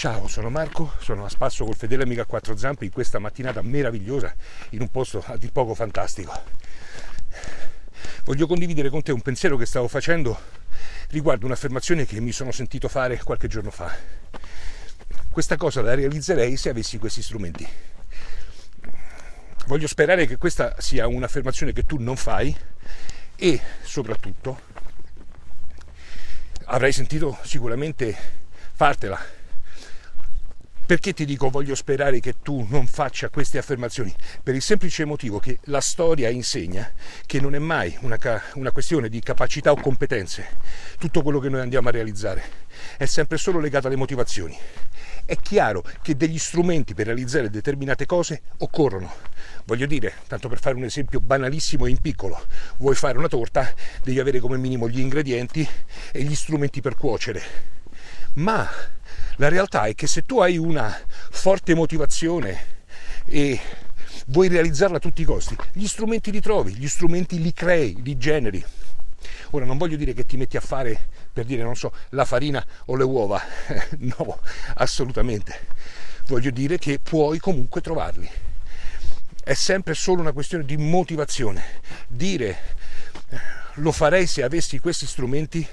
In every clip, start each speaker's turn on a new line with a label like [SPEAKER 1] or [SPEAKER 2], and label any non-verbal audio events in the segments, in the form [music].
[SPEAKER 1] Ciao, sono Marco, sono a spasso col fedele amico a quattro zampe in questa mattinata meravigliosa in un posto a dir poco fantastico. Voglio condividere con te un pensiero che stavo facendo riguardo un'affermazione che mi sono sentito fare qualche giorno fa. Questa cosa la realizzerei se avessi questi strumenti. Voglio sperare che questa sia un'affermazione che tu non fai e soprattutto avrai sentito sicuramente fartela perché ti dico voglio sperare che tu non faccia queste affermazioni? Per il semplice motivo che la storia insegna che non è mai una, una, questione di capacità o competenze tutto quello che noi andiamo a realizzare, è sempre solo legato alle motivazioni. È chiaro che degli strumenti per realizzare determinate cose occorrono. Voglio dire, tanto per fare un esempio banalissimo e in piccolo, vuoi fare una torta, devi avere come minimo gli ingredienti e gli strumenti per cuocere. Ma la realtà è che se tu hai una forte motivazione e vuoi realizzarla a tutti i costi, gli strumenti li trovi, gli strumenti li crei, li generi. Ora non voglio dire che ti metti a fare, per dire, non so, la farina o le uova, [laughs] no, assolutamente. Voglio dire che puoi comunque trovarli. È sempre solo una questione di motivazione. Dire lo farei se avessi questi strumenti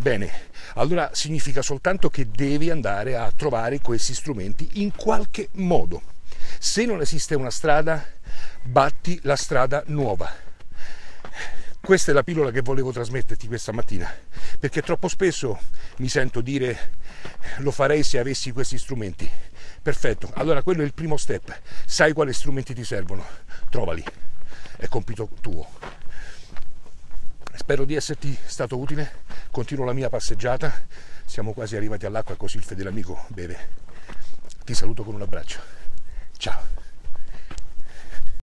[SPEAKER 1] Bene, allora significa soltanto che devi andare a trovare questi strumenti in qualche modo. Se non esiste una strada, batti la strada nuova. Questa è la pillola che volevo trasmetterti questa mattina, perché troppo spesso mi sento dire lo farei se avessi questi strumenti. Perfetto, allora quello è il primo step. Sai quali strumenti ti servono? Trovali. È compito tuo. Spero di esserti stato utile, continuo la mia passeggiata, siamo quasi arrivati all'acqua così il fedele amico beve. Ti saluto con un abbraccio. Ciao.